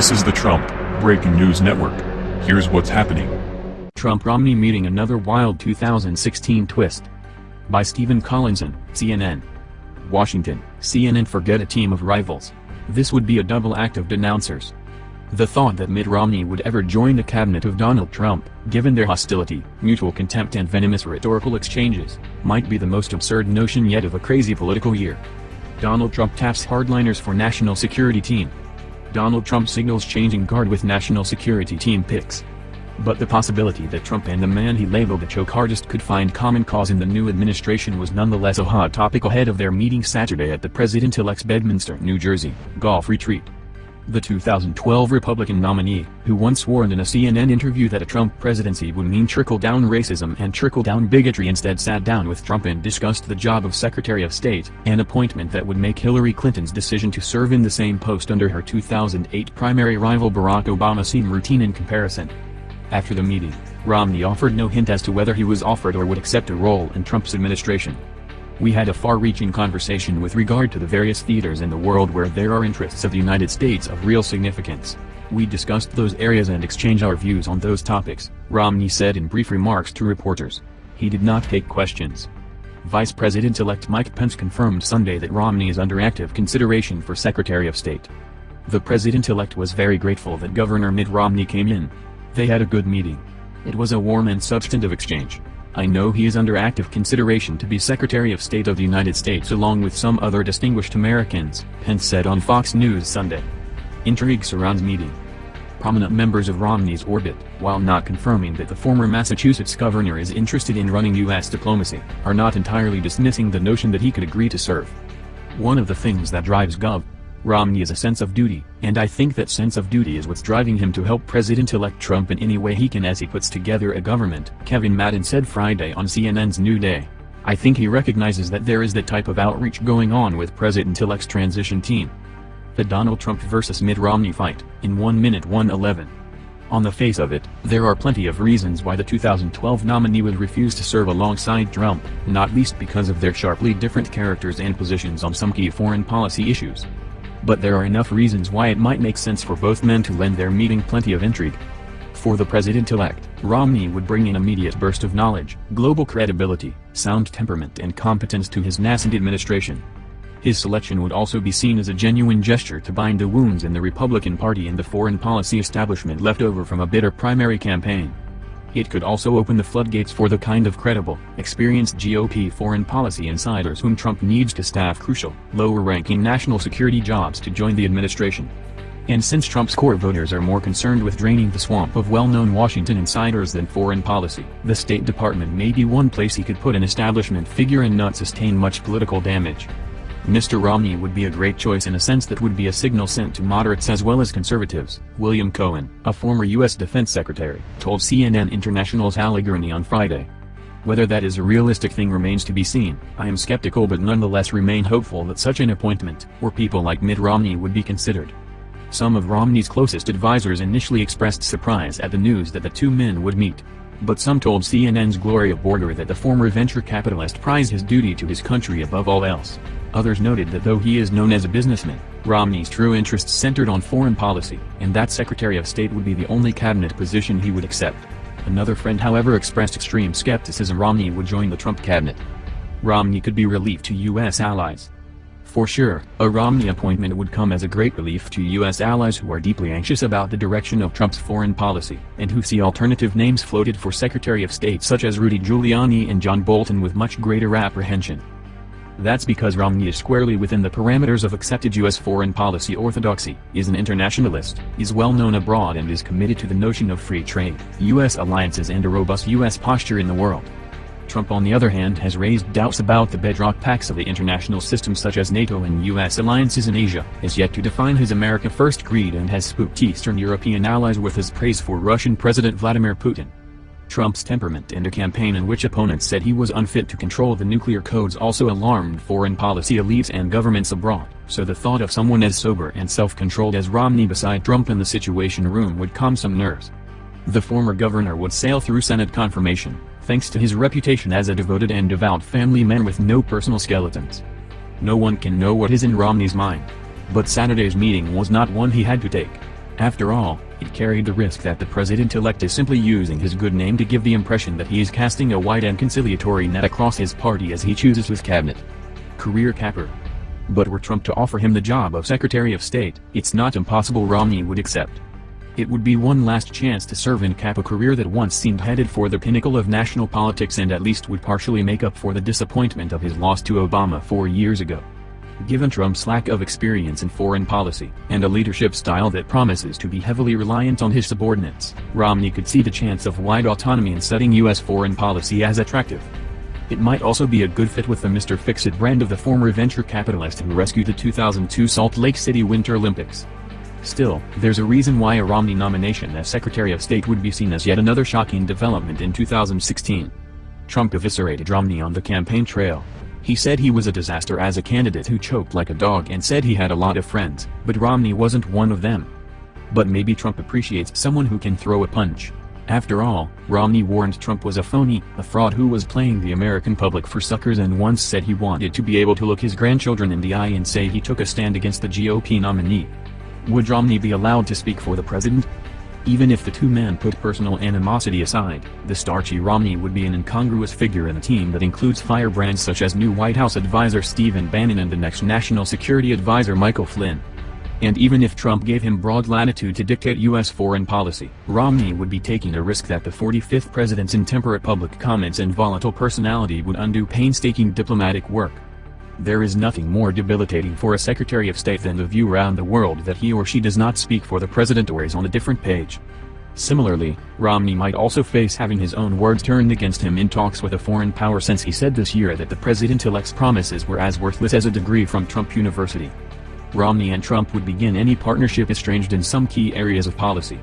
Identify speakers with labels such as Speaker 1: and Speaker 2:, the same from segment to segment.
Speaker 1: This is the Trump Breaking News Network. Here's what's happening.
Speaker 2: Trump-Romney meeting another wild 2016 twist. By Stephen Collinson, CNN. Washington, CNN forget a team of rivals. This would be a double act of denouncers. The thought that Mitt Romney would ever join the cabinet of Donald Trump, given their hostility, mutual contempt and venomous rhetorical exchanges, might be the most absurd notion yet of a crazy political year. Donald Trump taps hardliners for national security team. Donald Trump signals changing guard with national security team picks. But the possibility that Trump and the man he labeled a choke artist could find common cause in the new administration was nonetheless a hot topic ahead of their meeting Saturday at the president-elect's Bedminster, New Jersey, golf retreat. The 2012 Republican nominee, who once warned in a CNN interview that a Trump presidency would mean trickle-down racism and trickle-down bigotry instead sat down with Trump and discussed the job of Secretary of State, an appointment that would make Hillary Clinton's decision to serve in the same post under her 2008 primary rival Barack Obama seem routine in comparison. After the meeting, Romney offered no hint as to whether he was offered or would accept a role in Trump's administration. We had a far-reaching conversation with regard to the various theaters in the world where there are interests of the United States of real significance. We discussed those areas and exchanged our views on those topics, Romney said in brief remarks to reporters. He did not take questions. Vice President-elect Mike Pence confirmed Sunday that Romney is under active consideration for Secretary of State. The president-elect was very grateful that Governor Mitt Romney came in. They had a good meeting. It was a warm and substantive exchange. I know he is under active consideration to be Secretary of State of the United States along with some other distinguished Americans, Pence said on Fox News Sunday. Intrigue surrounds meeting. Prominent members of Romney's orbit, while not confirming that the former Massachusetts governor is interested in running U.S. diplomacy, are not entirely dismissing the notion that he could agree to serve. One of the things that drives Gov. Romney is a sense of duty, and I think that sense of duty is what's driving him to help President-elect Trump in any way he can as he puts together a government, Kevin Madden said Friday on CNN's New Day. I think he recognizes that there is that type of outreach going on with President-elect's transition team. The Donald Trump versus Mitt Romney fight, in 1 minute 111. On the face of it, there are plenty of reasons why the 2012 nominee would refuse to serve alongside Trump, not least because of their sharply different characters and positions on some key foreign policy issues but there are enough reasons why it might make sense for both men to lend their meeting plenty of intrigue. For the president-elect, Romney would bring an immediate burst of knowledge, global credibility, sound temperament and competence to his nascent administration. His selection would also be seen as a genuine gesture to bind the wounds in the Republican Party and the foreign policy establishment left over from a bitter primary campaign. It could also open the floodgates for the kind of credible, experienced GOP foreign policy insiders whom Trump needs to staff crucial, lower-ranking national security jobs to join the administration. And since Trump's core voters are more concerned with draining the swamp of well-known Washington insiders than foreign policy, the State Department may be one place he could put an establishment figure and not sustain much political damage. Mr. Romney would be a great choice in a sense that would be a signal sent to moderates as well as conservatives, William Cohen, a former U.S. Defense Secretary, told CNN International's Gorani on Friday. Whether that is a realistic thing remains to be seen, I am skeptical but nonetheless remain hopeful that such an appointment, or people like Mitt Romney would be considered. Some of Romney's closest advisers initially expressed surprise at the news that the two men would meet. But some told CNN's Gloria Borger that the former venture capitalist prized his duty to his country above all else. Others noted that though he is known as a businessman, Romney's true interests centered on foreign policy, and that Secretary of State would be the only cabinet position he would accept. Another friend however expressed extreme skepticism Romney would join the Trump cabinet. Romney could be relief to U.S. allies. For sure, a Romney appointment would come as a great relief to U.S. allies who are deeply anxious about the direction of Trump's foreign policy, and who see alternative names floated for Secretary of State such as Rudy Giuliani and John Bolton with much greater apprehension. That's because Romney is squarely within the parameters of accepted U.S. foreign policy orthodoxy, is an internationalist, is well known abroad and is committed to the notion of free trade, U.S. alliances and a robust U.S. posture in the world. Trump on the other hand has raised doubts about the bedrock pacts of the international system such as NATO and U.S. alliances in Asia, is yet to define his America First creed and has spooked Eastern European allies with his praise for Russian President Vladimir Putin. Trump's temperament and a campaign in which opponents said he was unfit to control the nuclear codes also alarmed foreign policy elites and governments abroad, so the thought of someone as sober and self-controlled as Romney beside Trump in the Situation Room would calm some nerves. The former governor would sail through Senate confirmation, thanks to his reputation as a devoted and devout family man with no personal skeletons. No one can know what is in Romney's mind. But Saturday's meeting was not one he had to take. After all, it carried the risk that the president-elect is simply using his good name to give the impression that he is casting a wide and conciliatory net across his party as he chooses his cabinet. Career capper. But were Trump to offer him the job of Secretary of State, it's not impossible Romney would accept. It would be one last chance to serve and cap a career that once seemed headed for the pinnacle of national politics and at least would partially make up for the disappointment of his loss to Obama four years ago. Given Trump's lack of experience in foreign policy and a leadership style that promises to be heavily reliant on his subordinates, Romney could see the chance of wide autonomy in setting U.S. foreign policy as attractive. It might also be a good fit with the Mr. Fix-It brand of the former venture capitalist who rescued the 2002 Salt Lake City Winter Olympics. Still, there's a reason why a Romney nomination as Secretary of State would be seen as yet another shocking development in 2016. Trump eviscerated Romney on the campaign trail, he said he was a disaster as a candidate who choked like a dog and said he had a lot of friends, but Romney wasn't one of them. But maybe Trump appreciates someone who can throw a punch. After all, Romney warned Trump was a phony, a fraud who was playing the American public for suckers and once said he wanted to be able to look his grandchildren in the eye and say he took a stand against the GOP nominee. Would Romney be allowed to speak for the president? Even if the two men put personal animosity aside, the starchy Romney would be an incongruous figure in a team that includes firebrands such as new White House advisor Stephen Bannon and the next National Security Advisor Michael Flynn. And even if Trump gave him broad latitude to dictate U.S. foreign policy, Romney would be taking a risk that the 45th president's intemperate public comments and volatile personality would undo painstaking diplomatic work. There is nothing more debilitating for a Secretary of State than the view around the world that he or she does not speak for the president or is on a different page. Similarly, Romney might also face having his own words turned against him in talks with a foreign power since he said this year that the president-elect's promises were as worthless as a degree from Trump University. Romney and Trump would begin any partnership estranged in some key areas of policy.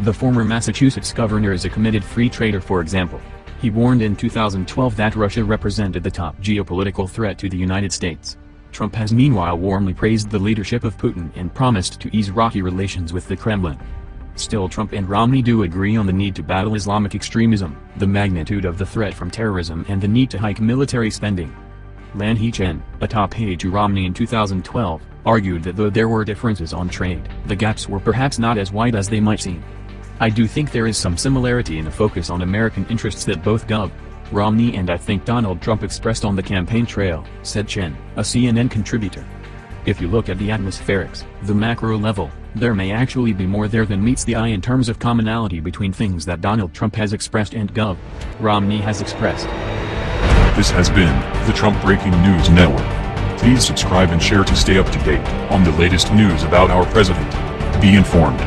Speaker 2: The former Massachusetts governor is a committed free trader for example. He warned in 2012 that Russia represented the top geopolitical threat to the United States. Trump has meanwhile warmly praised the leadership of Putin and promised to ease rocky relations with the Kremlin. Still Trump and Romney do agree on the need to battle Islamic extremism, the magnitude of the threat from terrorism and the need to hike military spending. Lanhee Chen, a top aide to Romney in 2012, argued that though there were differences on trade, the gaps were perhaps not as wide as they might seem. I do think there is some similarity in a focus on American interests that both Gov. Romney and I think Donald Trump expressed on the campaign trail, said Chen, a CNN contributor. If you look at the atmospherics, the macro level, there may actually be more there than meets the eye in terms of commonality between things that Donald Trump has expressed and Gov. Romney has expressed.
Speaker 1: This has been the Trump Breaking News Network. Please subscribe and share to stay up to date on the latest news about our president. Be informed.